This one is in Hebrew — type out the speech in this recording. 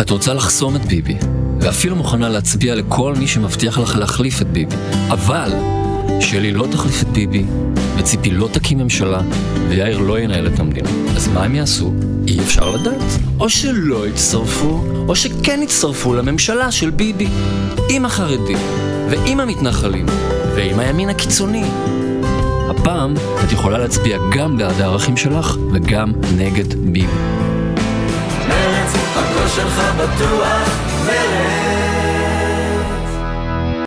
את רוצה לחסום את ביבי, ואפילו מוכנה להצביע לכל מי שמבטיח לך להחליף את ביבי. אבל שלי לא תחליף את ביבי, וציפי לא תקים ממשלה, ויאיר לא ינהל את המדינה. אז מה הם יעשו? אי אפשר לדעת. או שלא יצטרפו, או שכן יצטרפו לממשלה של ביבי. עם החרדים, ועם המתנחלים, ועם הימין הקיצוני. הפעם את יכולה להצביע גם בעד הערכים שלך וגם נגד ביבי. שלך בטוח, מרץ